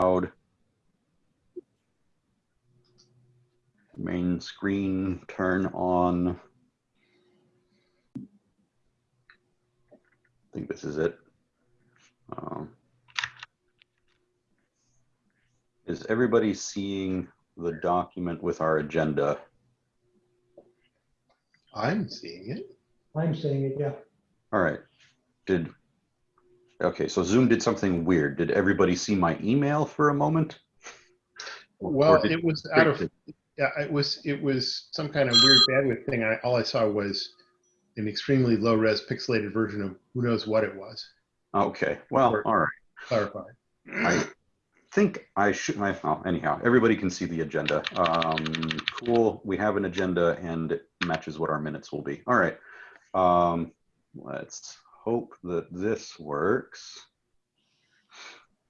loud. Main screen turn on. I think this is it. Um, Is everybody seeing the document with our agenda? I'm seeing it. I'm seeing it, yeah. All right. Did, okay, so Zoom did something weird. Did everybody see my email for a moment? Well, it was out of, yeah, it was, it was some kind of weird bandwidth thing. I, all I saw was an extremely low res pixelated version of who knows what it was. Okay, well, all right. Clarify. I think I should, I, well, anyhow, everybody can see the agenda. Um, cool, we have an agenda and it matches what our minutes will be. All right. Um, let's hope that this works.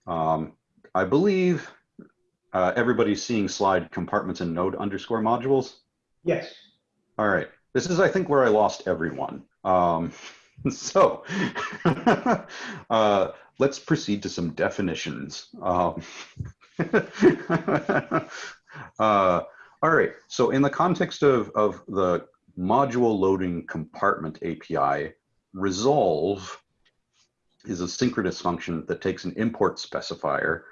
Um, I believe uh, everybody's seeing slide compartments and node underscore modules. Yes. All right. This is, I think, where I lost everyone. Um, so uh, let's proceed to some definitions. Um, uh, all right. So in the context of, of the module loading compartment API, resolve is a synchronous function that takes an import specifier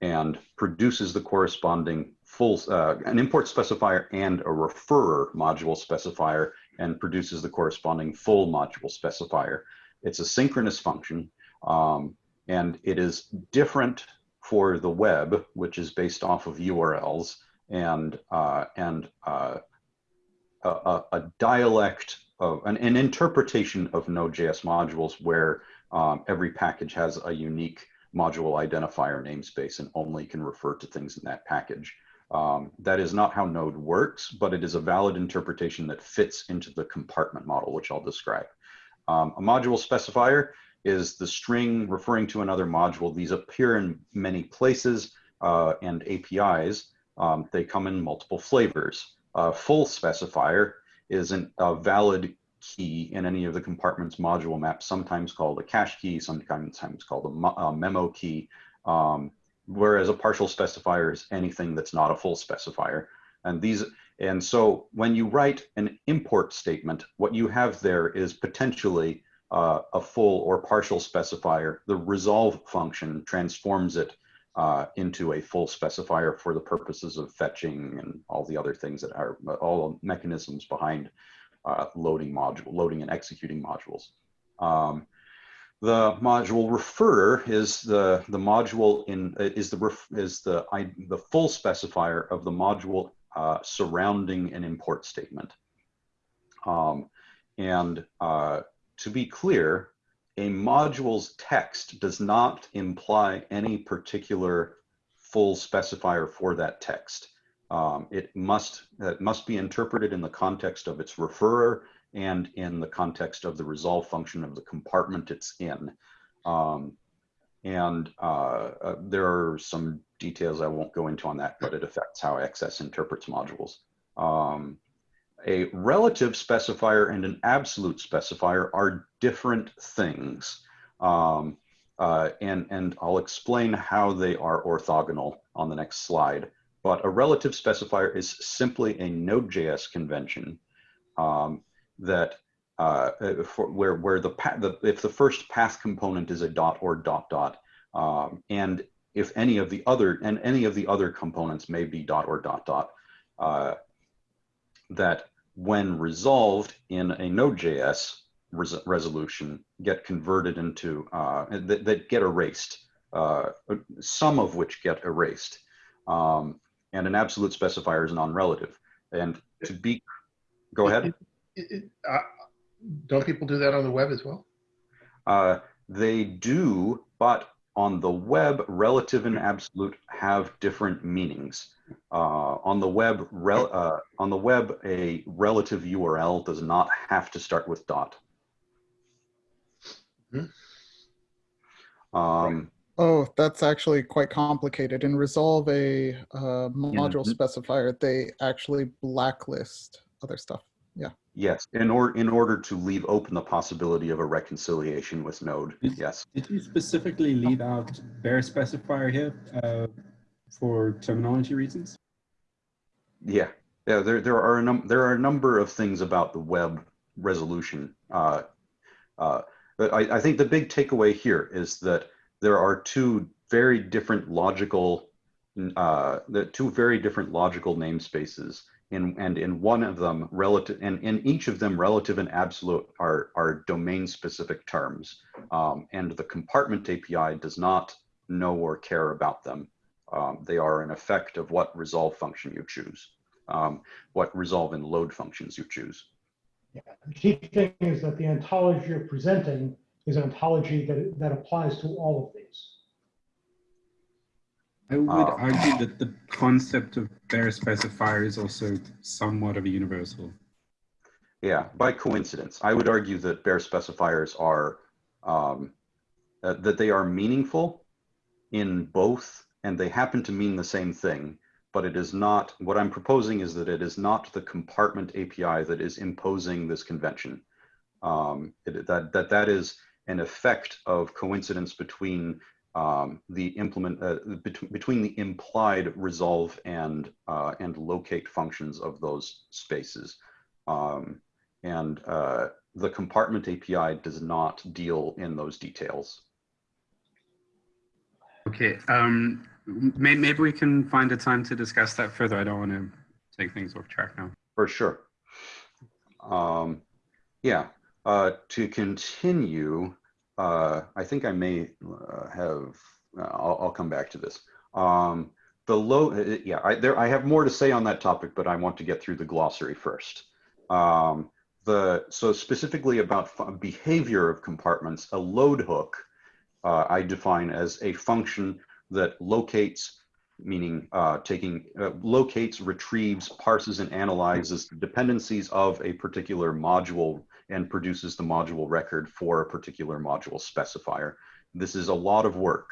and produces the corresponding full, uh, an import specifier and a referrer module specifier and produces the corresponding full module specifier. It's a synchronous function um, and it is different for the web, which is based off of URLs and, uh, and uh, a, a, a dialect of an, an interpretation of Node.js modules where um, every package has a unique module identifier namespace and only can refer to things in that package. Um, that is not how Node works, but it is a valid interpretation that fits into the compartment model, which I'll describe. Um, a module specifier is the string referring to another module. These appear in many places uh, and APIs. Um, they come in multiple flavors. A full specifier is an, a valid key in any of the compartments module maps, sometimes called a cache key, sometimes called a, a memo key, um, whereas a partial specifier is anything that's not a full specifier. And these, and so when you write an import statement, what you have there is potentially uh, a full or partial specifier. The resolve function transforms it uh, into a full specifier for the purposes of fetching and all the other things that are all mechanisms behind uh, loading module, loading and executing modules. Um, the module referrer is the the module in is the ref, is the I, the full specifier of the module uh, surrounding an import statement. Um, and uh, to be clear, a module's text does not imply any particular full specifier for that text. Um, it must it must be interpreted in the context of its referrer and in the context of the resolve function of the compartment it's in. Um, and uh, uh, there are some details I won't go into on that, but it affects how XS interprets modules. Um, a relative specifier and an absolute specifier are different things. Um, uh, and, and I'll explain how they are orthogonal on the next slide. But a relative specifier is simply a Node.js convention um, that uh, for where where the, the if the first path component is a dot or dot dot, um, and if any of the other and any of the other components may be dot or dot dot, uh, that when resolved in a Node.js res resolution get converted into uh, that, that get erased, uh, some of which get erased. Um, and an absolute specifier is non-relative. And to be, go ahead. It, it, uh, don't people do that on the web as well? Uh, they do, but on the web, relative and absolute have different meanings. Uh, on the web, rel uh, on the web, a relative URL does not have to start with dot. Hmm. Um, Oh, that's actually quite complicated. In Resolve a uh, module Mhm. specifier, they actually blacklist other stuff. Yeah. Yes, in order in order to leave open the possibility of a reconciliation with Node. Is- Yes. Did you specifically leave out bare specifier here uh, for terminology reasons? Yeah, yeah. There, there are a num- there are a number of things about the web resolution. Uh, uh, but I, I think the big takeaway here is that there are two very different logical, uh, the two very different logical namespaces. In, and in one of them relative and in each of them relative and absolute are are domain specific terms um, and the compartment api does not know or care about them um, they are an effect of what resolve function you choose, um, what resolve and load functions you choose. Yeah. The key thing is that the ontology you're presenting is an ontology that, that applies to all of these. I would Uh, argue that the concept of bare specifier is also somewhat of a universal. Yeah, by coincidence, I would argue that bare specifiers are um, uh, that they are meaningful in both, and they happen to mean the same thing. But it is not. What I'm proposing is that it is not the compartment API that is imposing this convention. Um, it, that that that is an effect of coincidence between um, the implement uh, bet- between the implied resolve and uh, and locate functions of those spaces. Um, and uh, the compartment API does not deal in those details. Okay, um, may, maybe we can find a time to discuss that further. I don't want to take things off track now. For sure. Um, yeah. Uh, to continue, uh, I think I may uh, have. Uh, I'll, I'll come back to this. Um, the low. uh, Yeah. I, there. I have more to say on that topic, but I want to get through the glossary first. Um, the so specifically about behavior of compartments, a load hook uh, I define as a function that locates meaning uh, taking uh, locates, retrieves, parses, and analyzes dependencies of a particular module and produces the module record for a particular module specifier. This is a lot of work.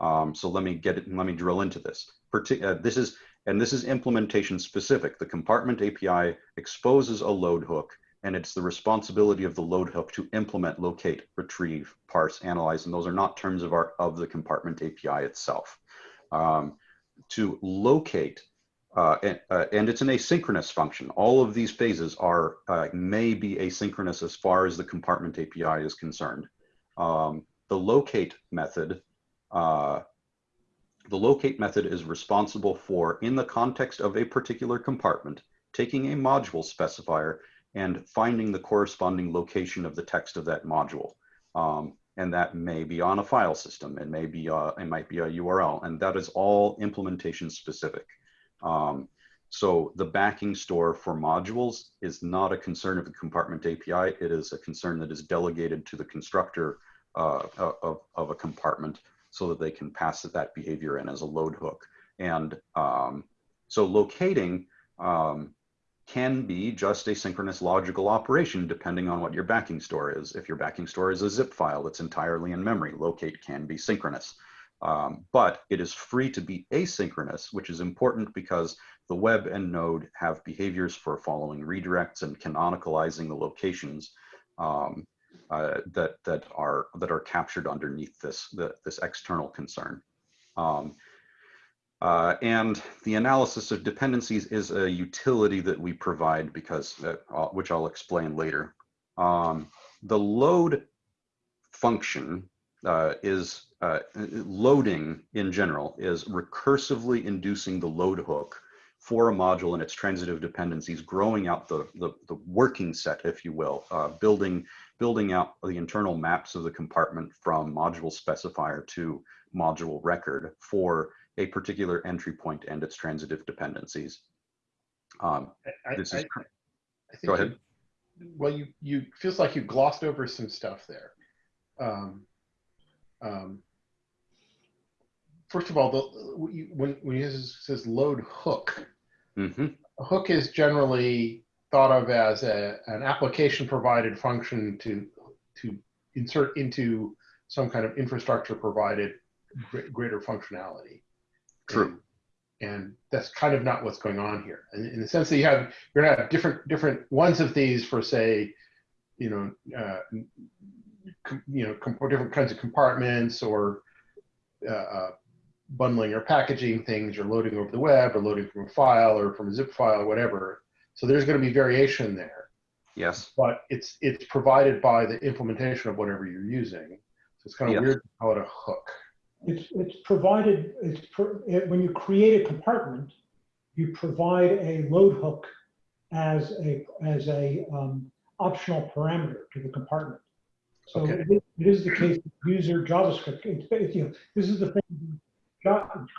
Um, so let me get it. Let me drill into this. Parti uh, this is and this is implementation specific. The compartment API exposes a load hook, and it's the responsibility of the load hook to implement, locate, retrieve, parse, analyze, and those are not terms of our of the compartment API itself. Um, to locate, uh, and, uh, and it's an asynchronous function. All of these phases are uh, may be asynchronous as far as the compartment API is concerned. Um, the locate method, uh, the locate method is responsible for, in the context of a particular compartment, taking a module specifier and finding the corresponding location of the text of that module. Um, and that may be on a file system. It may be, uh, it might be a URL, and that is all implementation specific. Um, so the backing store for modules is not a concern of the compartment API. It is a concern that is delegated to the constructor uh, of, of a compartment so that they can pass that behavior in as a load hook. And um, so locating um, can be just a synchronous logical operation depending on what your backing store is. If your backing store is a zip file that's entirely in memory, locate can be synchronous. Um, but it is free to be asynchronous, which is important because the web and node have behaviors for following redirects and canonicalizing the locations um, uh, that that are that are captured underneath this the, this external concern. Um, uh, and the analysis of dependencies is a utility that we provide because, uh, uh, which I'll explain later. Um, the load function uh, is uh, loading in general is recursively inducing the load hook for a module and its transitive dependencies, growing out the, the, the working set, if you will, uh, building, building out the internal maps of the compartment from module specifier to module record for a particular entry point and its transitive dependencies. Um, I, this I, is, I think go ahead. You, well, you you feels like you glossed over some stuff there. Um, um, first of all, the, when when it says load hook, mhm, hook is generally thought of as a, an application provided function to to insert into some kind of infrastructure provided greater functionality. True. And and that's kind of not what's going on here. And in the sense that you have, you're gonna have different, different ones of these for say, you know, uh, com- you know, com- different kinds of compartments or uh, uh, bundling or packaging things or loading over the web or loading from a file or from a zip file or whatever. So there's going to be variation there, Yes. but it's it's provided by the implementation of whatever you're using. So it's kind of Yes. weird to call it a hook. It's, it's provided, it's, pro- it- when you create a compartment, you provide a load hook as a, as a um, optional parameter to the compartment. So Okay. it is- it is the case, with user JavaScript, it's, it's, you know, this is the thing.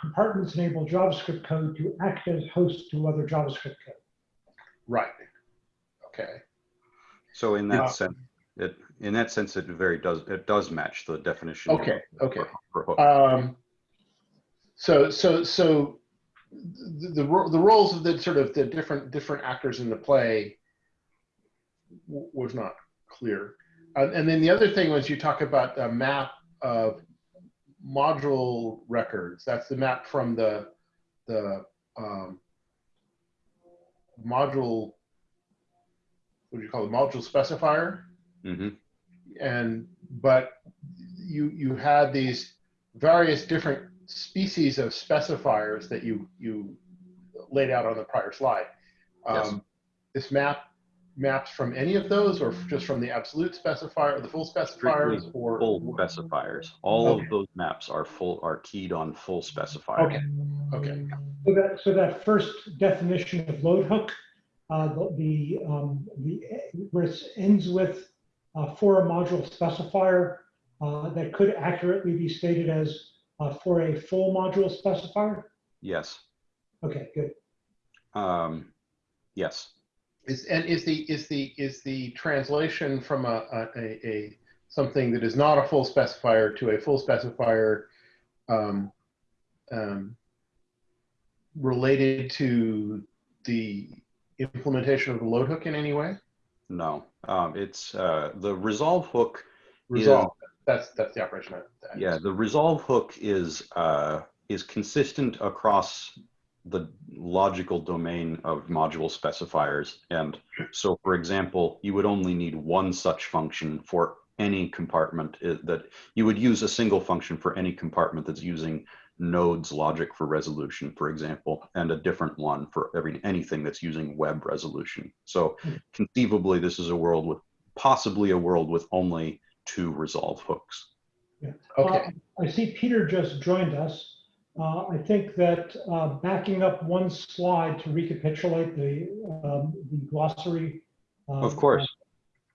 Compartments enable JavaScript code to act as host to other JavaScript code. Right. Okay. So in that Yeah. sense, it in that sense it very does it does match the definition. Okay, okay. For, for. Um, so so so the, the the roles of the sort of the different different actors in the play w- was not clear. Uh, and then the other thing was you talk about a map of module records. That's the map from the the um, module. What do you call it? Module specifier hmm and but you you had these various different species of specifiers that you you laid out on the prior slide. Yes. Um, this map maps from any of those, or just from the absolute specifier, or the full specifiers, Strictly or Full specifiers. All Okay. of those maps are full are keyed on full specifier. Okay. Okay. So that, so that first definition of load hook, uh, the, the, um, the, where it ends with, for a module specifier, uh, that could accurately be stated as, uh, for a full module specifier? Yes. Okay, good. Um, yes. Is and is the is the is the translation from a, a, a, a something that is not a full specifier to a full specifier um, um, related to the implementation of the load hook in any way? No. Um, it's uh, the resolve hook. Resolve. That's that's the operation. I, Yeah, is. the resolve hook is uh, is consistent across the logical domain of module specifiers. And so, for example, you would only need one such function for any compartment that you would use a single function for any compartment that's using nodes logic for resolution, for example, and a different one for every anything that's using web resolution. So conceivably, this is a world with possibly a world with only two resolve hooks. Okay. Uh, I see Peter just joined us. Uh, I think that uh, backing up one slide to recapitulate the, um, the glossary. um, Of course.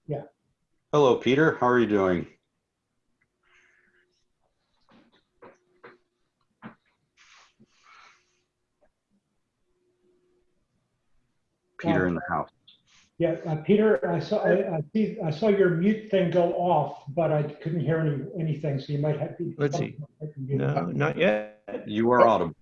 yeah. Hello, Peter. How are you doing? Peter in the house. Yeah, uh, Peter, I saw, I, I see, I saw your mute thing go off, but I couldn't hear any, anything, so you might have. to- Let's see. No, not yet. You are audible.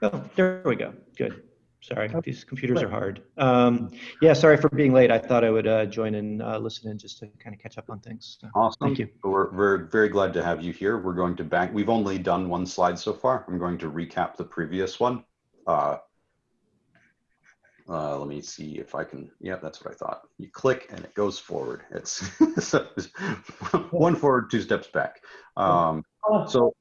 Oh, there we go. Good. Sorry, these computers are hard. Um, yeah, sorry for being late. I thought I would uh, join and uh, listen in just to kind of catch up on things. So, Awesome. Thank you. We're, we're very glad to have you here. We're going to back. We've only done one slide so far. I'm going to recap the previous one. Uh, uh, let me see if I can. Yeah, that's what I thought. You click and it goes forward. It's one forward, two steps back. Um, so,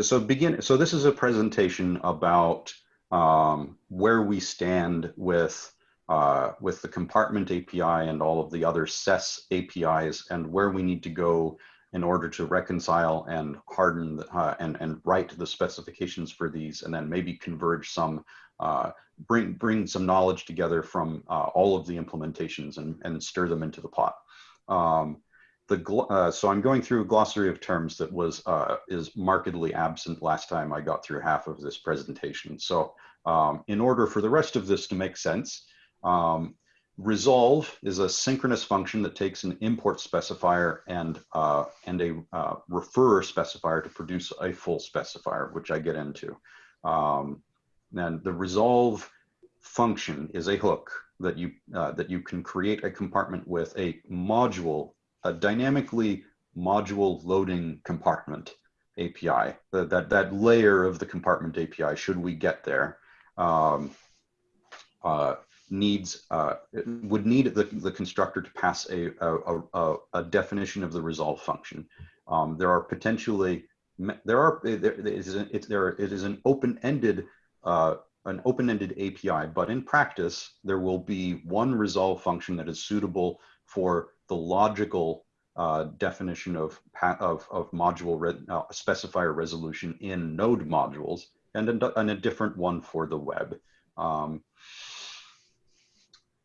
so begin. So this is a presentation about um, where we stand with uh, with the compartment API and all of the other SES APIs, and where we need to go in order to reconcile and harden uh, and and write the specifications for these, and then maybe converge some. Uh, bring bring some knowledge together from uh, all of the implementations and, and stir them into the pot. Um, the uh, so I'm going through a glossary of terms that was uh, is markedly absent last time I got through half of this presentation. So um, in order for the rest of this to make sense, um, resolve is a synchronous function that takes an import specifier and uh, and a referrer specifier to produce a full specifier, which I get into. Um, then the resolve function is a hook that you uh, that you can create a compartment with a module, a dynamically module loading compartment. API, that, that, that layer of the compartment API, should we get there, um, uh, needs, uh, would need the, the constructor to pass a, a, a, a definition of the resolve function. Um, there are potentially, there are, there is, an- it's, there, it is an open-ended, uh, an open-ended API, but in practice, there will be one resolve function that is suitable for the logical uh, definition of, of, of module re- uh, specifier resolution in node modules and a, and a different one for the web. Um,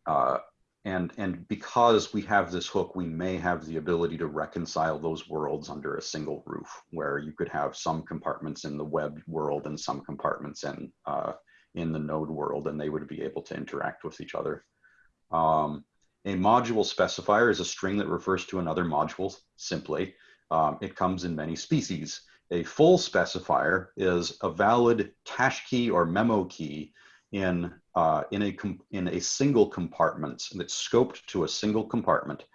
uh, and, and because we have this hook, we may have the ability to reconcile those worlds under a single roof where you could have some compartments in the web world and some compartments in, uh, in the node world, and they would be able to interact with each other. Um, a module specifier is a string that refers to another module simply. Um, it comes in many species. A full specifier is a valid cache key or memo key in, uh, in, a, in a single compartment that's scoped to a single compartment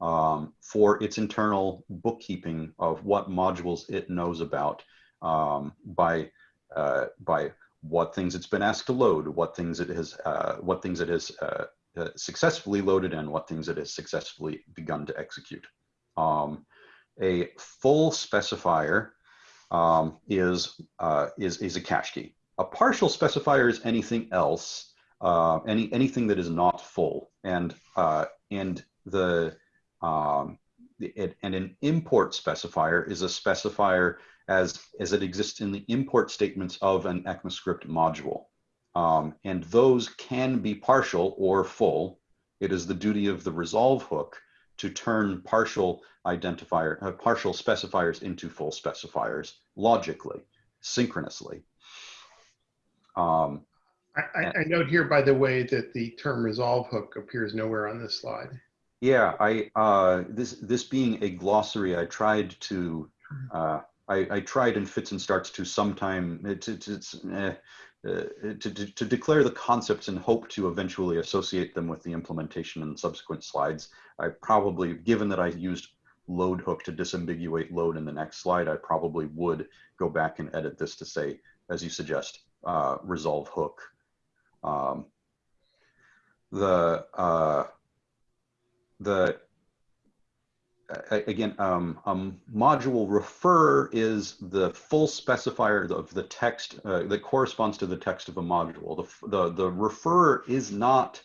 um, for its internal bookkeeping of what modules it knows about um, by, uh, by what things it's been asked to load, what things it has, uh, what things it has uh, uh, successfully loaded and what things it has successfully begun to execute. Um, a full specifier um, is, uh, is, is a cache key. A partial specifier is anything else, uh, any, anything that is not full. And, uh, and the, um, it, and an import specifier is a specifier as, as it exists in the import statements of an ECMAScript module. Um, and those can be partial or full. It is the duty of the resolve hook to turn partial identifier, uh, partial specifiers into full specifiers logically, synchronously. Um, I, I, I note here, by the way, that the term resolve hook appears nowhere on this slide. yeah, I uh, this this being a glossary, I tried to uh, I, I tried in fits and starts to sometime to to, uh, uh, to, to, to declare the concepts and hope to eventually associate them with the implementation in subsequent slides. I probably, given that I used load hook to disambiguate load in the next slide, I probably would go back and edit this to say, as you suggest, uh, resolve hook. Um, the uh, the again, um, module refer is the full specifier of the text uh, that corresponds to the text of a module. The, the, the refer is not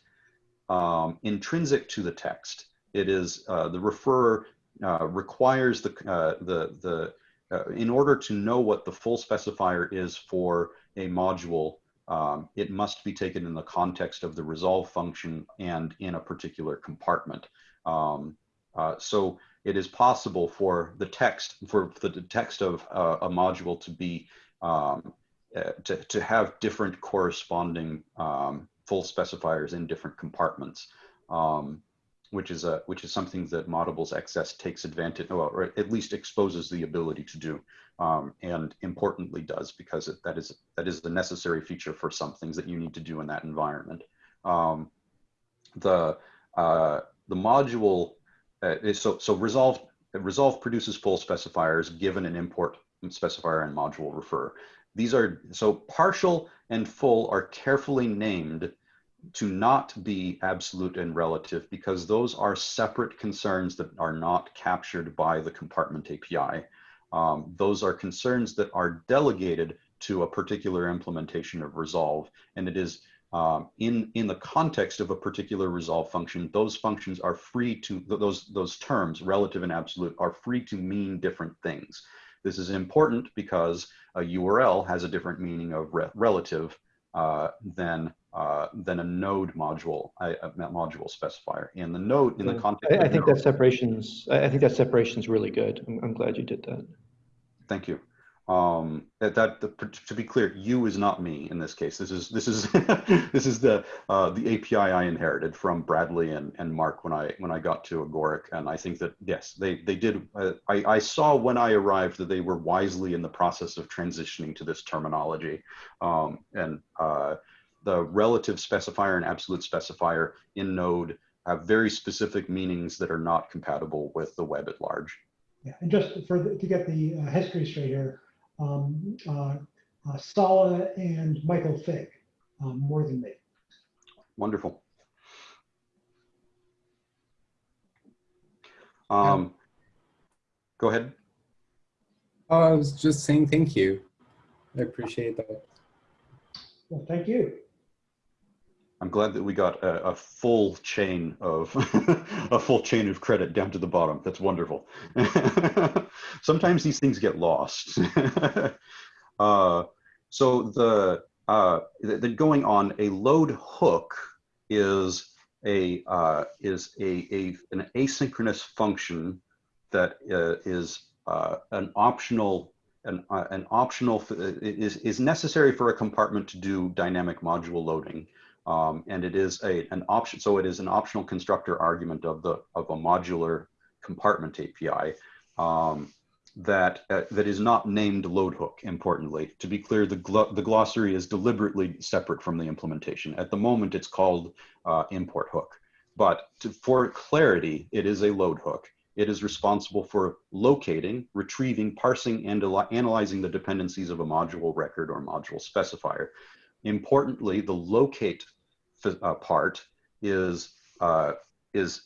um, intrinsic to the text. It is uh, the refer uh, requires the, uh, the, the uh, in order to know what the full specifier is for a module, um, it must be taken in the context of the resolve function and in a particular compartment. Um, uh, so it is possible for the text for the text of uh, a module to be um, uh, to, to have different corresponding um, full specifiers in different compartments um, which is a which is something that Moddable's XS takes advantage well, or at least exposes the ability to do um, and importantly does because it, that is that is the necessary feature for some things that you need to do in that environment. Um, the uh, the module uh, is- so so resolve resolve produces full specifiers given an import specifier and module refer. These are so partial and full are carefully named to not be absolute and relative because those are separate concerns that are not captured by the compartment API. Um, those are concerns that are delegated to a particular implementation of resolve and it is um, in in the context of a particular resolve function, those functions are free to those those terms, relative and absolute, are free to mean different things. This is important because a URL has a different meaning of re- relative uh, than uh, than a node module a, a module specifier. And the node in the context, I, I think node- that separation's, I think that separation's really good. I'm, I'm glad you did that. Thank you. Um, that, that the, to be clear, you is not me in this case. This is this is this is the uh, the API I inherited from Bradley and, and Mark when I when I got to Agoric, and I think that yes, they they did. Uh, I I saw when I arrived that they were wisely in the process of transitioning to this terminology, um, and uh, the relative specifier and absolute specifier in Node have very specific meanings that are not compatible with the web at large. Yeah, and just for, the- to get the uh, history straight here, um, uh, uh, Sala and Michael Fig, um, more than me. Wonderful. Um, go ahead. Oh, I was just saying thank you. I appreciate that. Well, thank you. I'm glad that we got a, a full chain of a full chain of credit down to the bottom. That's wonderful. Sometimes these things get lost. uh, so the uh, the, the going on a load hook is a uh, is a, a an asynchronous function that uh, is uh, an optional an, uh, an optional is is necessary for a compartment to do dynamic module loading. Um, and it is a, an option, so it is an optional constructor argument of the of a modular compartment API um, that uh, that is not named load hook. Importantly, to be clear, the gl the glossary is deliberately separate from the implementation. At the moment, it's called uh, import hook, but to, for clarity, it is a load hook. It is responsible for locating, retrieving, parsing, and analyzing the dependencies of a module record or module specifier. Importantly, the locate uh, part is uh, is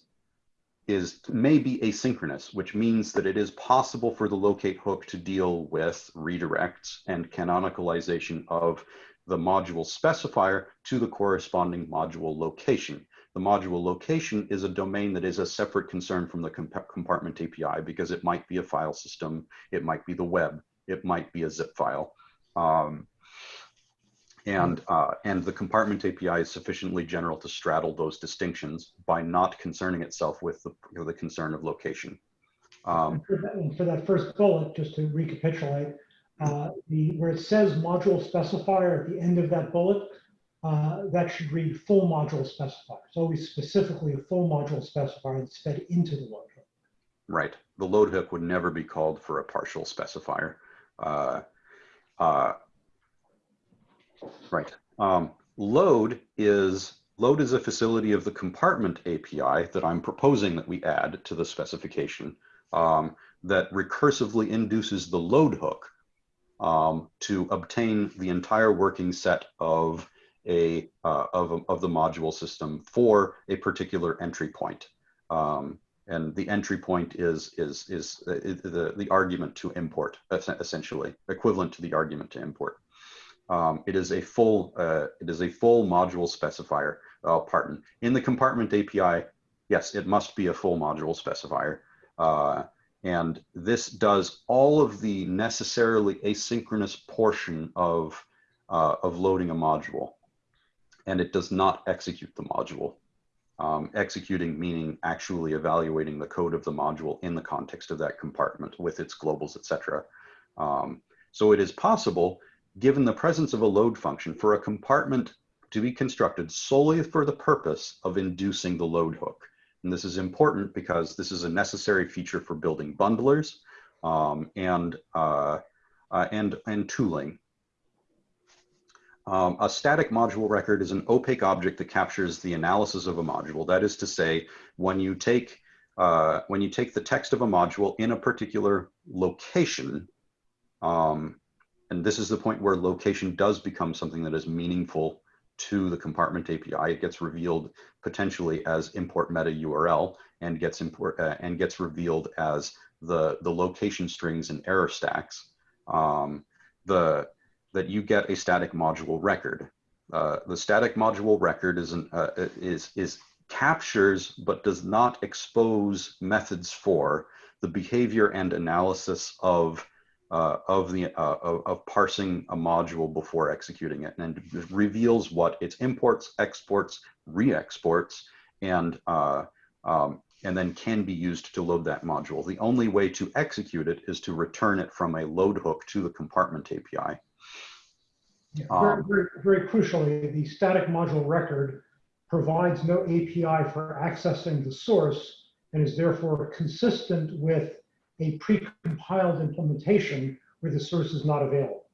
is may be asynchronous, which means that it is possible for the locate hook to deal with redirects and canonicalization of the module specifier to the corresponding module location. The module location is a domain that is a separate concern from the comp compartment API because it might be a file system, it might be the web, it might be a zip file. Um, and, uh, and the compartment API is sufficiently general to straddle those distinctions by not concerning itself with the, you know, the concern of location. Um, for that- for that first bullet, just to recapitulate, uh, the, where it says module specifier at the end of that bullet, uh, that should read full module specifier. It's always specifically a full module specifier that's fed into the load hook. right. The load hook would never be called for a partial specifier. Uh, uh, right. Um, load is load is a facility of the compartment API that I'm proposing that we add to the specification um, that recursively induces the load hook um, to obtain the entire working set of a uh, of, of the module system for a particular entry point. Um, and the entry point is is is, uh, the the argument to import essentially equivalent to the argument to import. Um, it is a full uh, it is a full module specifier. Uh, pardon. In the compartment API, yes, it must be a full module specifier. Uh, and this does all of the necessarily asynchronous portion of, uh, of loading a module. And it does not execute the module. Um, executing meaning actually evaluating the code of the module in the context of that compartment with its globals, etc. Um, so it is possible, given the presence of a load function, for a compartment to be constructed solely for the purpose of inducing the load hook. And this is important because this is a necessary feature for building bundlers um, and, uh, uh, and, and tooling. Um, a static module record is an opaque object that captures the analysis of a module. That is to say, when you take uh, when you take the text of a module in a particular location, um, and this is the point where location does become something that is meaningful to the compartment API. It gets revealed potentially as import meta URL and gets import uh, and gets revealed as the the location strings and error stacks. Um, the that you get a static module record. Uh, the static module record is an, uh, is is captures but does not expose methods for the behavior and analysis of uh, of the uh, of, of, parsing a module before executing it, and it reveals what its imports, exports, re-exports, and uh, um, and then can be used to load that module. The only way to execute it is to return it from a load hook to the compartment API. Yeah, very, very, very crucially, the static module record provides no API for accessing the source and is therefore consistent with a pre-compiled implementation where the source is not available.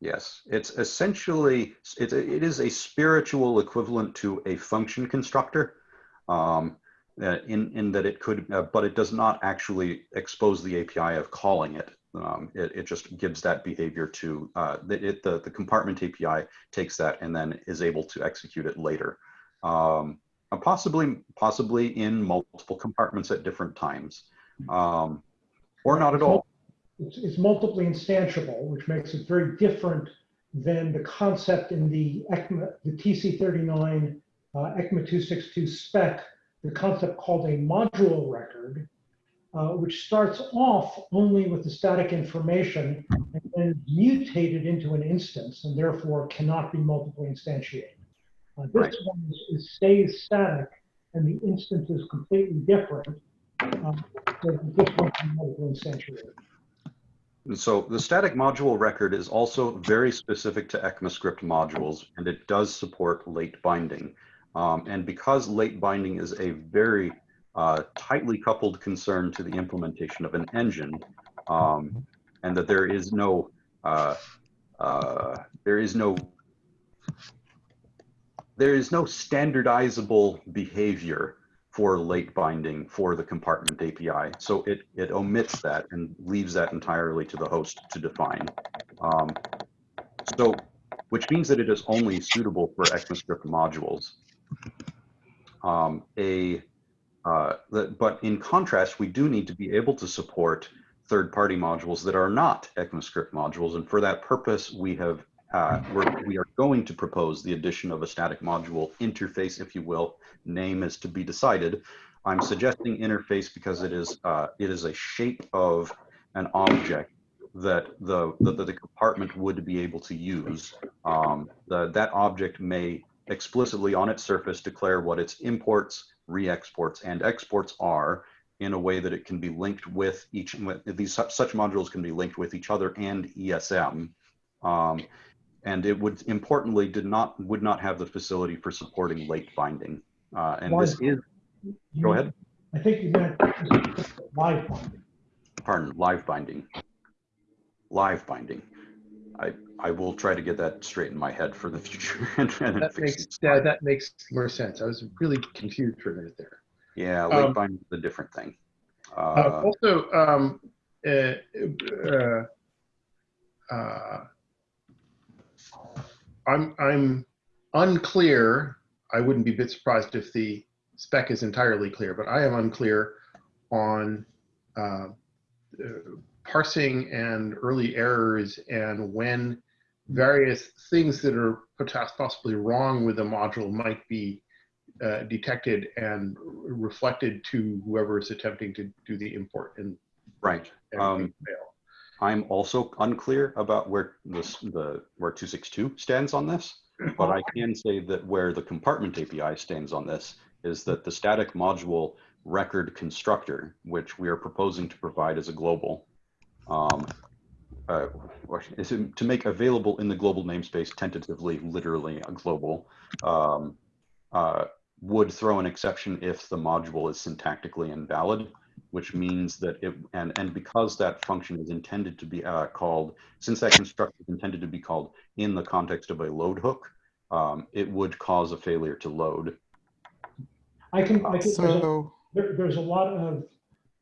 Yes, it's essentially, it, it is a spiritual equivalent to a function constructor. Um, uh, in, in that it could, uh, but it does not actually expose the API of calling it. Um, it, it just gives that behavior to, uh, the, it, the, the compartment API takes that and then is able to execute it later. Um, possibly, possibly in multiple compartments at different times. Um, or not at all. It's, it's multiply instantiable, which makes it very different than the concept in the ECMA, the TC39 uh, ECMA 262 spec, the concept called a module record, uh, which starts off only with the static information and then mutated into an instance and therefore cannot be multiply instantiated. Uh, this Right. one is, is stays static and the instance is completely different. And so the static module record is also very specific to ECMAScript modules, and it does support late binding. Um, and because late binding is a very uh, tightly coupled concern to the implementation of an engine, um, and that there is no uh, uh, there is no there is no standardizable behavior for late binding for the compartment API. So it, it omits that and leaves that entirely to the host to define. Um, so, which means that it is only suitable for ECMAScript modules. Um, a, uh, the, but in contrast, we do need to be able to support third-party modules that are not ECMAScript modules. And for that purpose, we have uh, we're, we are going to propose the addition of a static module interface, if you will. Name is to be decided. I'm suggesting interface because it is uh, it is a shape of an object that the that the compartment would be able to use. Um, the, that object may explicitly on its surface declare what its imports, re-exports, and exports are in a way that it can be linked with each these such, modules can be linked with each other and ESM. Um, and it would importantly did not would not have the facility for supporting late binding. Uh, and this is go ahead. I think you meant live binding. Pardon, live binding. Live binding. I I will try to get that straight in my head for the future. and, and That fix makes, it. yeah, that makes more sense. I was really confused for a minute there. yeah, late um, binding is a different thing. Uh, Uh, also, um, uh, uh, uh, I'm I'm unclear. I wouldn't be a bit surprised if the spec is entirely clear, but I am unclear on uh, uh, parsing and early errors and when various things that are possibly wrong with a module might be uh, detected and reflected to whoever is attempting to do the import and, right. Um, fail. I'm also unclear about where this the where 262 stands on this, but I can say that where the compartment API stands on this is that the static module record constructor, which we are proposing to provide as a global, um, uh, is to make available in the global namespace tentatively, literally a global, um, uh, would throw an exception if the module is syntactically invalid which means that it, and, and because that function is intended to be uh, called, since that constructor is intended to be called in the context of a load hook, um, it would cause a failure to load. I can, I can, there's a, So, there, there's a lot of,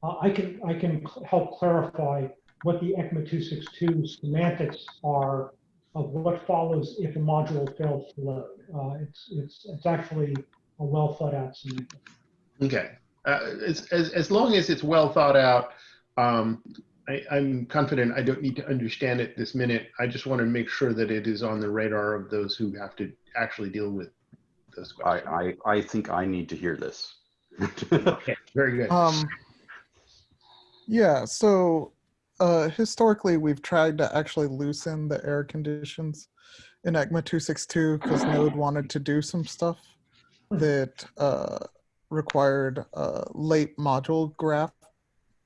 uh, I can, I can cl- help clarify what the ECMA 262 semantics are of what follows if a module fails to load. Uh, it's, it's, it's actually a well thought out semantic. Okay. Uh, as, as, as long as it's well thought out, um, I, I'm confident I don't need to understand it this minute. I just want to make sure that it is on the radar of those who have to actually deal with those I, questions. I, I think I need to hear this. Okay, very good. um, yeah, so uh, historically, we've tried to actually loosen the error conditions in ECMA 262 because Node wanted to do some stuff that uh, required uh, late module graph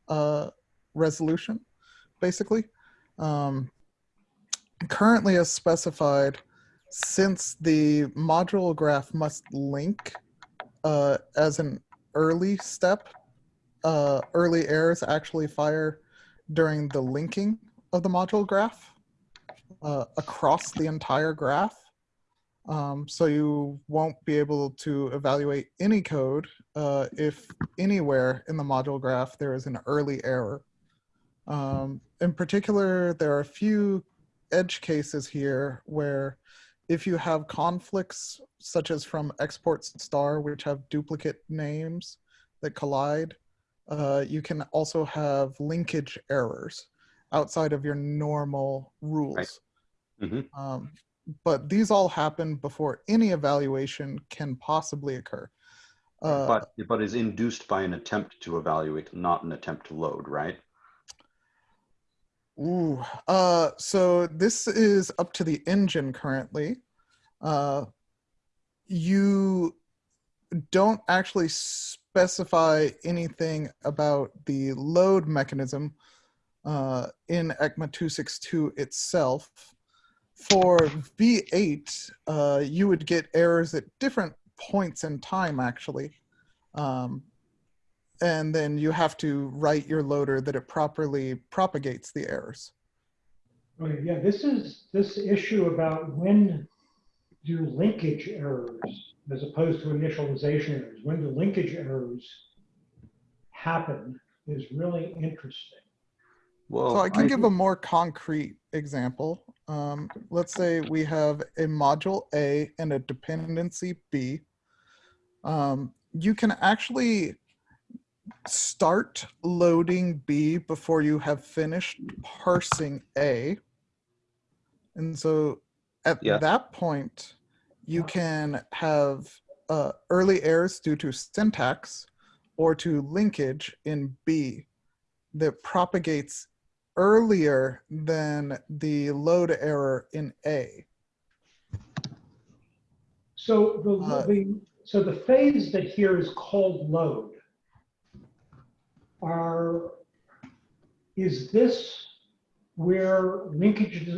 uh, resolution, basically. Um, currently, as specified, since the module graph must link uh, as an early step, uh, early errors actually fire during the linking of the module graph uh, across the entire graph. Um, so you won't be able to evaluate any code uh, if anywhere in the module graph there is an early error. Um, in particular, there are a few edge cases here where if you have conflicts such as from exports star, which have duplicate names that collide, uh, you can also have linkage errors outside of your normal rules. Mhm. Um, but these all happen before any evaluation can possibly occur. Uh, but but is induced by an attempt to evaluate, not an attempt to load, right? Ooh, uh, so this is up to the engine currently. Uh, you don't actually specify anything about the load mechanism uh, in ECMA 262 itself. For V8, uh, you would get errors at different points in time, actually. Um, and then you have to write your loader that it properly propagates the errors. Okay, yeah, this is, this issue about when do linkage errors, as opposed to initialization errors, when do linkage errors happen is really interesting. Well, So I can give a more concrete example. Um, let's say we have a module A and a dependency B. Um, you can actually start loading B before you have finished parsing A. And so at Yeah. that point, you can have uh, early errors due to syntax or to linkage in B that propagates earlier than the load error in A. So the, Uh, the, so the phase that here is called load are, is this where linkage,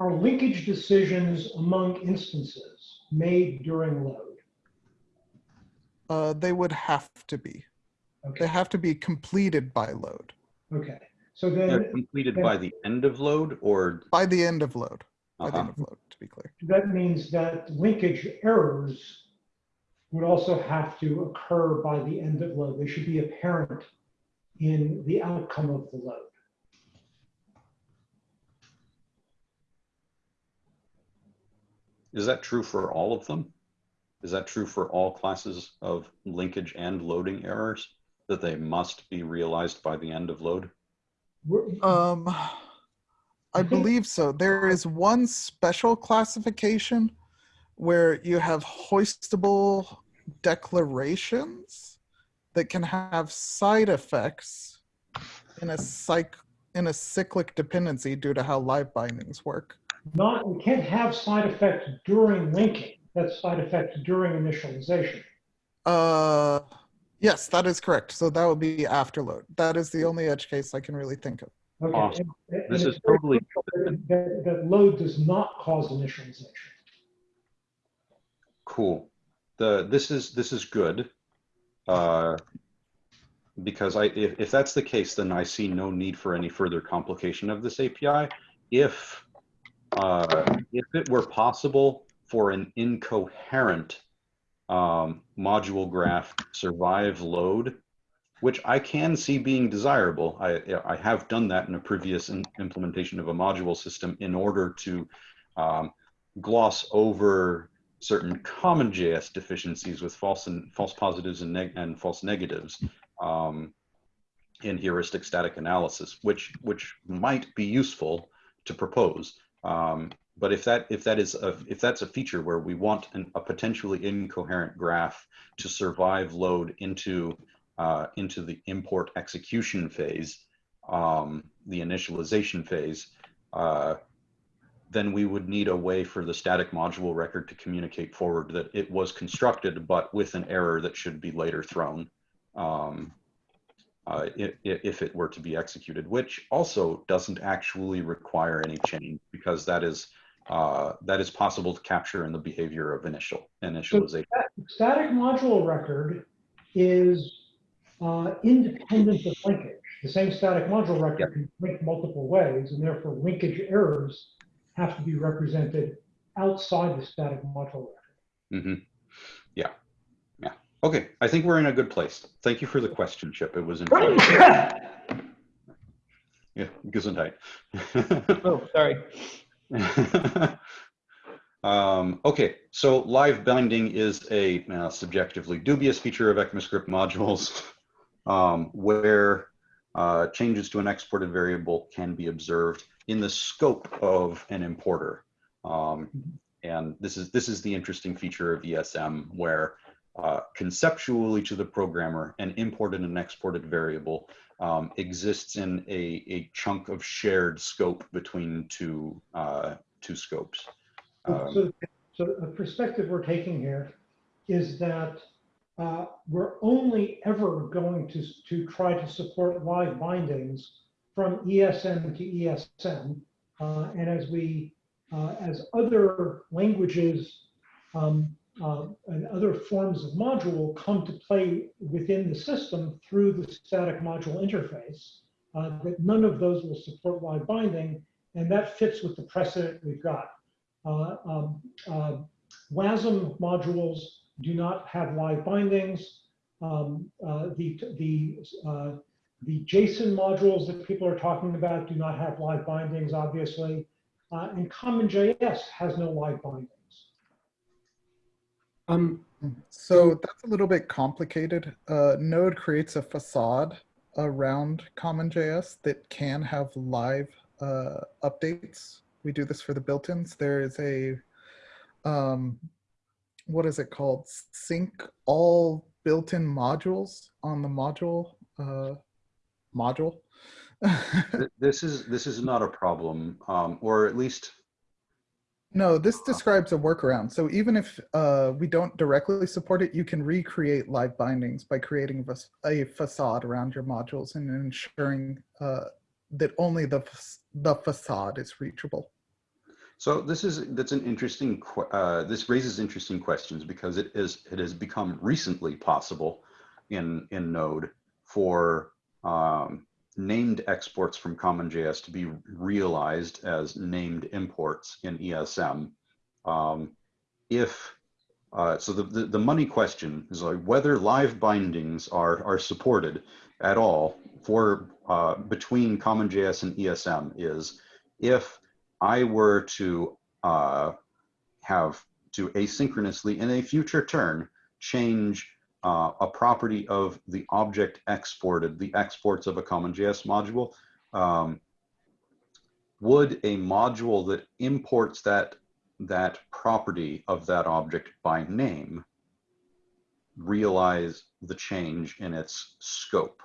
are linkage decisions among instances made during load? Uh, they would have to be. They have to be completed by load, okay. So they're then completed by the end of load or by the end of load, by the uh-huh. end of load, to be clear. that means that linkage errors would also have to occur by the end of load. They should be apparent in the outcome of the load. Is that true for all of them? Is that true for all classes of linkage and loading errors? That they must be realized by the end of load? Um, I believe so. There is one special classification where you have hoistable declarations that can have side effects in a cyc in a cyclic dependency due to how live bindings work. Not, we can't have side effects during linking. That's side effects during initialization. Uh, yes, that is correct. So that would be after load. That is the only edge case I can really think of. Okay. Awesome. and- and This is totally That, that- that load does not cause initialization. Cool. The, this is, this is good. Uh, because I, if, if that's the case, then I see no need for any further complication of this API. If, uh, if it were possible for an incoherent um, module graph survive load, which I can see being desirable. I, I have done that in a previous in- implementation of a module system in order to um, gloss over certain common JS deficiencies with false and false positives and, and false negatives um, in heuristic static analysis, which which might be useful to propose. Um, but if that if that is a, if that's a feature where we want an, a potentially incoherent graph to survive load into uh, into the import execution phase, um, the initialization phase, uh, then we would need a way for the static module record to communicate forward that it was constructed, but with an error that should be later thrown um, uh, if, if it were to be executed, which also doesn't actually require any change because that is uh, that is possible to capture in the behavior of initial initialization. Static module record is uh, independent of linkage. The same static module record can link multiple ways, and therefore linkage errors have to be represented outside the static module record. hmm Yeah, yeah. Okay, I think we're in a good place. Thank you for the question, Chip. It was informative. yeah, Gesundheit. Oh, sorry. um, okay, so live binding is a uh, subjectively dubious feature of ECMAScript modules um, where uh, changes to an exported variable can be observed in the scope of an importer. Um, and this is this is the interesting feature of ESM where uh, conceptually to the programmer, an imported and exported variable um, exists in a, a chunk of shared scope between two uh, two scopes. Um, So, so the perspective we're taking here is that uh, we're only ever going to, to try to support live bindings from ESM to ESM. Uh, and as we, uh, as other languages um, uh, and other forms of module come to play within the system through the static module interface, uh, that none of those will support live binding. And that fits with the precedent we've got. Uh, um, uh, WASM modules do not have live bindings. Um, uh, the the uh, the JSON modules that people are talking about do not have live bindings, obviously, uh, and CommonJS has no live bindings. Um, So that's a little bit complicated. Uh, Node creates a facade around CommonJS that can have live uh, updates. We do this for the built-ins. There is a, um, what is it called? Sync all built-in modules on the module uh, module. this is this is not a problem, um, or at least No, this describes a workaround. So even if uh, we don't directly support it, you can recreate live bindings by creating a facade around your modules and ensuring uh, that only the the facade is reachable. So this is that's an interesting. Uh, this raises interesting questions because it is it has become recently possible in in Node for um, named exports from CommonJS to be realized as named imports in ESM. Um, if uh, so, the, the the money question is like whether live bindings are are supported at all for uh, between CommonJS and ESM is if I were to uh, have to asynchronously in a future turn change uh, a property of the object exported, the exports of a CommonJS module, um, would a module that imports that that property of that object by name realize the change in its scope?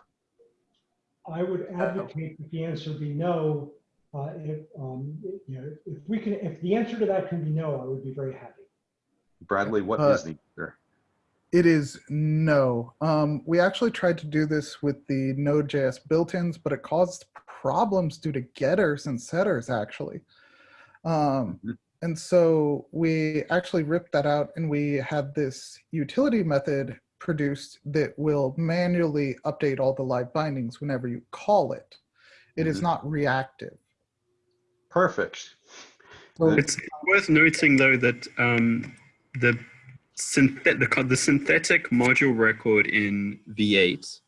I would advocate that the answer be no. Uh, if um, you know, if we can, if the answer to that can be no, I would be very happy. Bradley, what is Uh, the answer? It is no. Um, we actually tried to do this with the Node.js built-ins, but it caused problems due to getters and setters actually. Um, Mhm. and so we actually ripped that out and we had this utility method produced that will manually update all the live bindings whenever you call it. It is Mhm. not reactive. Perfect. so, It's worth noting though that um, the, the the synthetic module record in V8,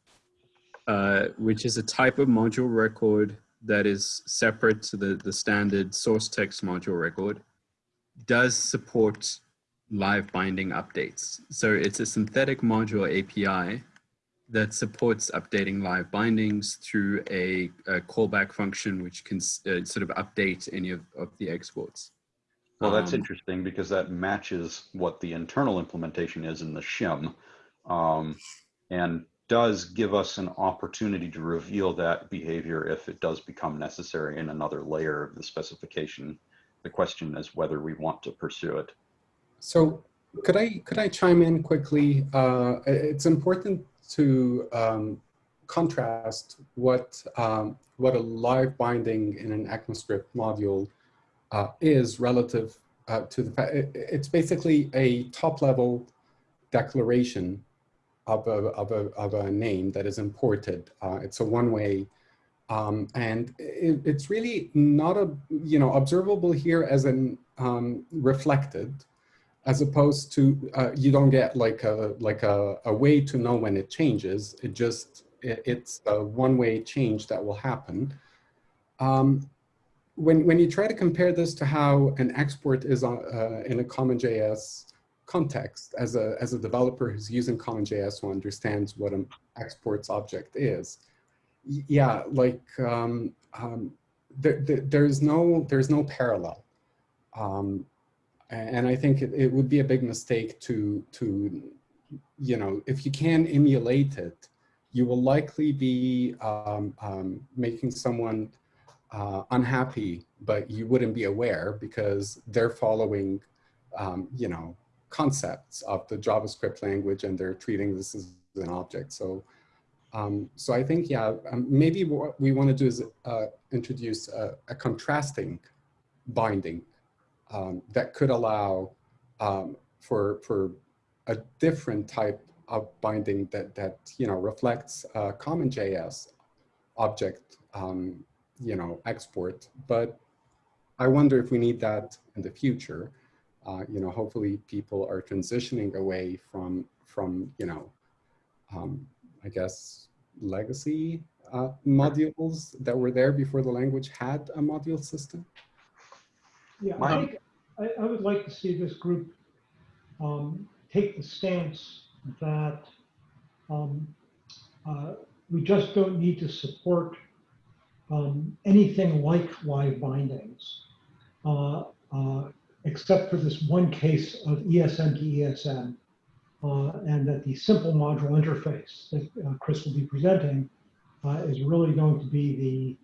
uh, which is a type of module record that is separate to the, the standard source text module record, does support live binding updates. So it's a synthetic module API that supports updating live bindings through a, a callback function which can uh, sort of update any of, of the exports. Well, that's Um, interesting because that matches what the internal implementation is in the shim, um, and does give us an opportunity to reveal that behavior if it does become necessary in another layer of the specification. The question is whether we want to pursue it. so could I could I chime in quickly? Uh, it's important to um, contrast what um, what a live binding in an ECMAScript module uh, is relative uh, to the fact it, it's basically a top level declaration of a, of a, of a name that is imported. Uh, it's a one way um, and it, it's really not a, you know, observable here as an um, reflected as opposed to uh, you don't get like a like a, a way to know when it changes it just it, it's a one-way change that will happen um, when when you try to compare this to how an export is on, uh, in a CommonJS context as a as a developer who's using CommonJS who understands what an exports object is yeah like um, um, there, there, there's no there's no parallel. Um, and I think it, it, would be a big mistake to, to, you know, if you can emulate it, you will likely be um, um, making someone uh, unhappy, but you wouldn't be aware because they're following, um, you know, concepts of the JavaScript language and they're treating this as an object. So, um, so I think, yeah, um, maybe what we want to do is uh, introduce a, a contrasting binding um, that could allow um, for, for a different type of binding that, that you know, reflects uh, CommonJS object, um, you know, export. But I wonder if we need that in the future. Uh, you know, hopefully people are transitioning away from, from you know, um, I guess, legacy uh, modules that were there before the language had a module system. Yeah, I, think I, I would like to see this group um, take the stance that um, uh, we just don't need to support um, anything like live bindings, uh, uh, except for this one case of ESM to ESM, uh, and that the simple module interface that uh, Chris will be presenting uh, is really going to be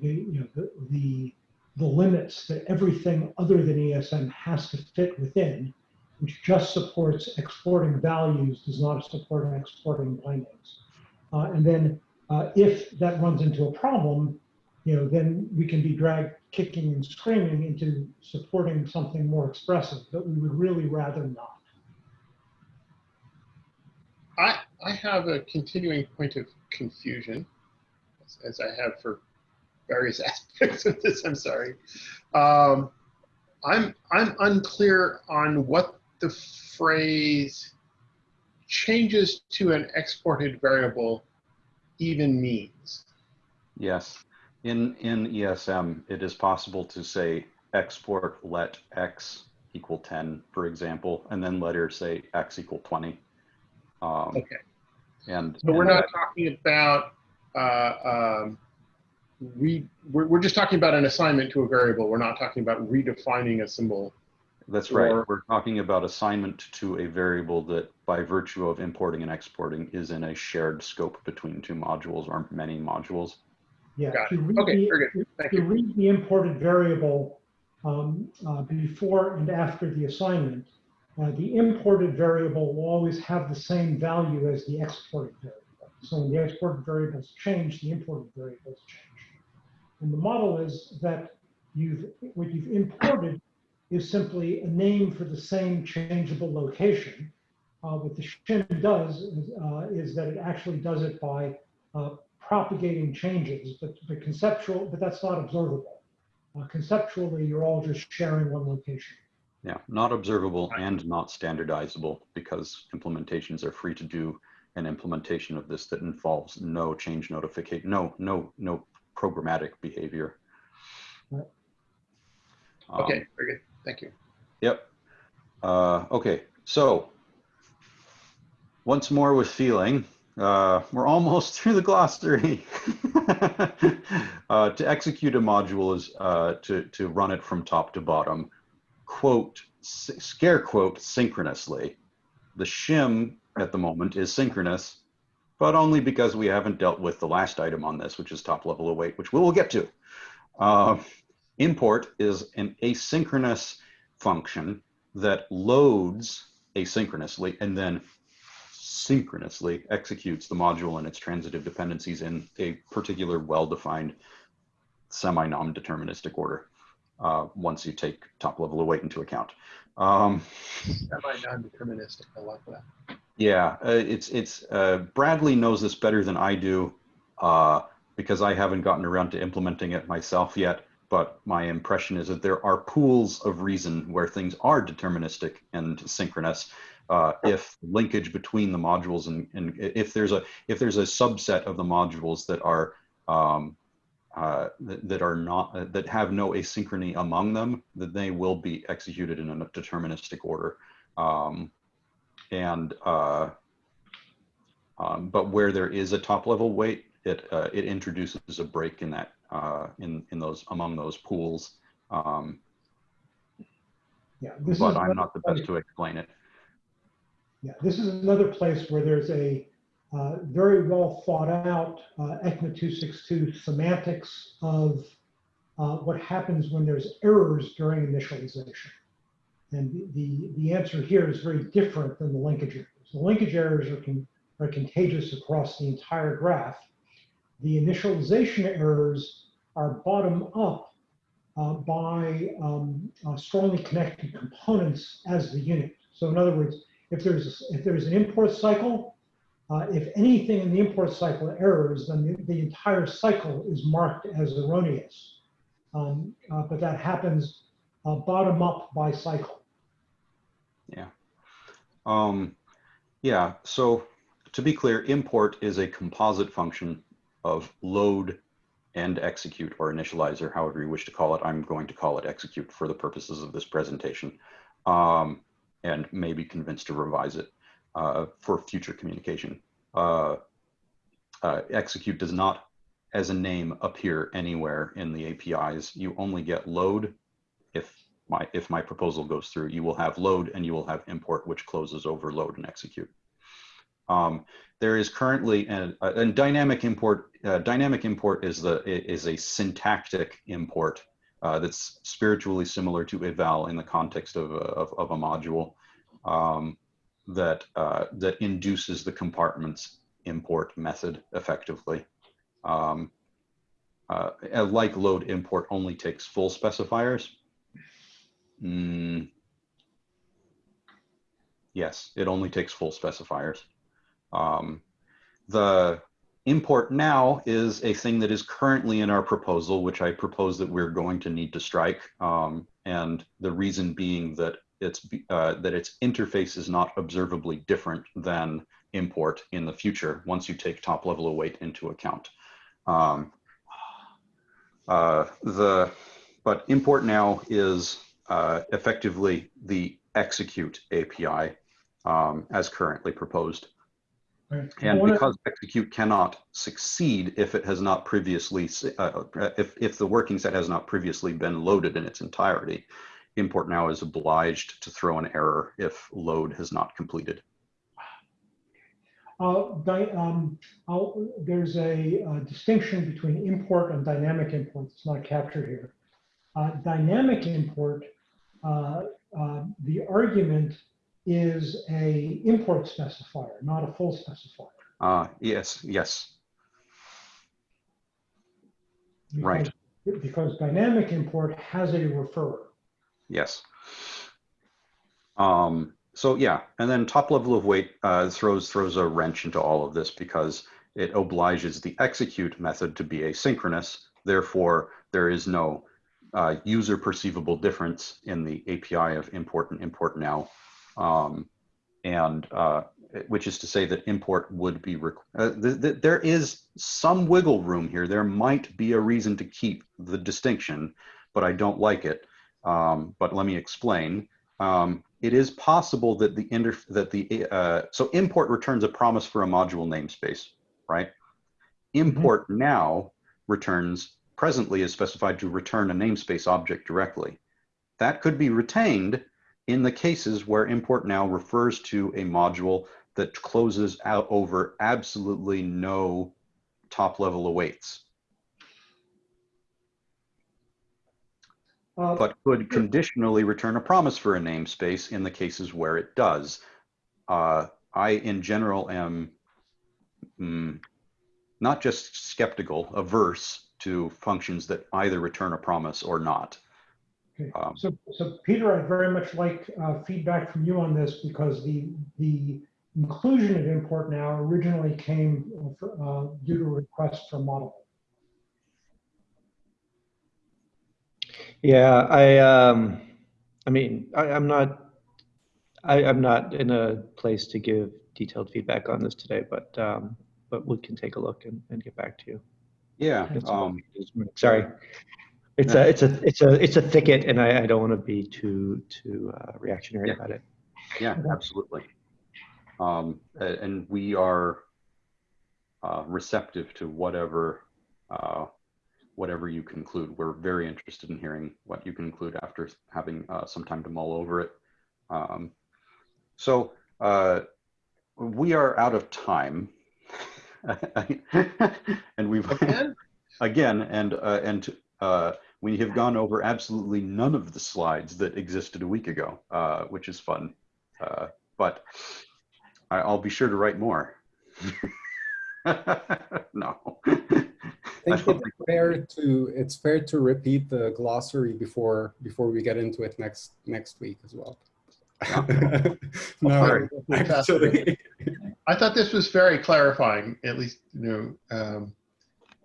the, the, you know, the, the the limits that everything other than ESM has to fit within, which just supports exporting values, does not support exporting bindings. Uh, and then uh, if that runs into a problem, you know, then we can be dragged kicking and screaming into supporting something more expressive, but we would really rather not. I, I have a continuing point of confusion, as, as I have for various aspects of this. I'm sorry. Um, I'm I'm unclear on what the phrase changes to an exported variable even means. Yes, in in ESM, it is possible to say export let x equal 10, for example, and then later say x equal 20. Um, okay. And so we're not talking about uh, um, we we're, we're just talking about an assignment to a variable. We're not talking about redefining a symbol. That's right. We're talking about assignment to a variable that by virtue of importing and exporting is in a shared scope between two modules or many modules. Yeah. Got it. Okay, the, very good. Thank you. you. read the imported variable um, uh, before and after the assignment, uh, the imported variable will always have the same value as the exported variable. So when the exported variables change, the imported variables change. And the model is that you've what you've imported is simply a name for the same changeable location. Uh, what the shim does is, uh, is, that it actually does it by uh, propagating changes, but, but conceptual, but that's not observable. Uh, conceptually, you're all just sharing one location. Yeah, not observable and not standardizable because implementations are free to do an implementation of this that involves no change notification, no, no, no programmatic behavior. Um, okay, very good. Thank you. Yep. Uh, okay, so once more with feeling, uh, we're almost through the glossary. uh, to execute a module is uh, to, to run it from top to bottom, quote, scare quote, synchronously. The shim at the moment is synchronous but only because we haven't dealt with the last item on this, which is top level await, which we will get to. Uh, import is an asynchronous function that loads asynchronously and then synchronously executes the module and its transitive dependencies in a particular well-defined semi-non-deterministic order uh, once you take top level await into account. Um, semi-non-deterministic, I like that. Yeah, uh, it's it's uh, Bradley knows this better than I do uh, because I haven't gotten around to implementing it myself yet. but my impression is that there are pools of reason where things are deterministic and synchronous. Uh, if linkage between the modules and, and if there's a if there's a subset of the modules that are um, uh, that, that, are not uh, that have no asynchrony among them, that they will be executed in a deterministic order. Um, and uh, um, but where there is a top level await, it uh, it introduces a break in that uh, in in those among those pools. Um, Yeah, but is I'm not the best to explain it. Yeah, this is another place where there's a uh, very well thought out uh, ECMA 262 semantics of uh, what happens when there's errors during initialization. And the, the, answer here is very different than the linkage errors. The linkage errors are, con- are contagious across the entire graph. The initialization errors are bottom up uh, by um, uh, strongly connected components as the unit. So in other words, if there's if there's an import cycle, uh, if anything in the import cycle errors, then the, the entire cycle is marked as erroneous. Um, uh, but that happens uh, bottom up by cycle. Um, yeah, so to be clear, import is a composite function of load and execute or initializer, however you wish to call it. I'm going to call it execute for the purposes of this presentation um, and may be convinced to revise it uh, for future communication. Uh, uh, execute does not, as a name, appear anywhere in the APIs. You only get load if my if my proposal goes through, you will have load and you will have import, which closes over load and execute. Um, there is currently a, a dynamic import. Uh, dynamic import is the is a syntactic import uh, that's spiritually similar to eval in the context of a, of, of a module um, that uh, that induces the compartments import method effectively. Um, uh, like load import only takes full specifiers. Mm, yes, it only takes full specifiers. Um, the import now is a thing that is currently in our proposal, which I propose that we're going to need to strike. Um, and the reason being that its uh, that its interface is not observably different than import in the future once you take top level await into account. Um, uh, the but import now is uh, effectively the execute API um, as currently proposed. Right. And because execute cannot succeed if it has not previously, uh, if, if the working set has not previously been loaded in its entirety, import now is obliged to throw an error if load has not completed. Uh, um, there's a, uh distinction between import and dynamic import. It's not captured here. Uh, dynamic import, uh, uh, the argument is a import specifier, not a full specifier. Uh, yes, yes, Right. Because- Because dynamic import has a referrer. yes. Um, so yeah, and then top level of await uh, throws throws a wrench into all of this because it obliges the execute method to be asynchronous. Therefore, there is no uh, user perceivable difference in the API of import and import now. Um, and uh, which is to say that import would be, requ- uh, th th there is some wiggle room here. There might be a reason to keep the distinction, but I don't like it. Um, but let me explain. Um, it is possible that the inter that the uh, so import returns a promise for a module namespace, right? Import now returns presently is specified to return a namespace object directly. That could be retained in the cases where import now refers to a module that closes out over absolutely no top level awaits, Uh, but could conditionally return a promise for a namespace in the cases where it does. Uh, I, in general, am mm, not just skeptical, averse to functions that either return a promise or not. Okay, Um, so, so Peter, I'd very much like uh, feedback from you on this because the, the inclusion of import now originally came uh, for, uh, due to a request from Moddable. Yeah, I, um, I mean, I, I'm not, I, I'm not in a place to give detailed feedback on this today, but, um, but we can take a look and, and get back to you. Yeah, um, Sorry. It's a, it's a, it's a, it's a thicket and I, I don't want to be too, too uh, reactionary Yeah. about it. yeah, absolutely. Um, and we are uh, receptive to whatever uh, whatever you conclude. We're very interested in hearing what you conclude after having uh, some time to mull over it. Um, so uh, we are out of time, and we've Again? again, and uh, and uh, we have gone over absolutely none of the slides that existed a week ago, uh, which is fun. Uh, but I, I'll be sure to write more. no. I think it's fair to it's fair to repeat the glossary before before we get into it next next week as well. no, Alright. actually, I thought this was very clarifying, at least, you know, um,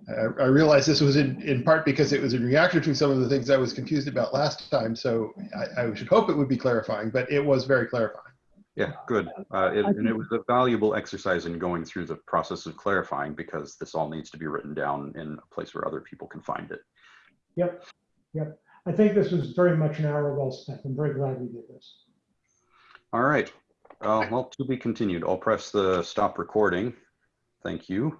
I, I realized this was in, in part because it was in reaction to some of the things I was confused about last time. So I, I should hope it would be clarifying, but it was very clarifying. Yeah, good. Uh, it, and it was a valuable exercise in going through the process of clarifying because this all needs to be written down in a place where other people can find it. Yep, yep. I think this was very much an hour well spent. I'm very glad we did this. All right. Uh, well, to be continued. I'll press the stop recording. Thank you.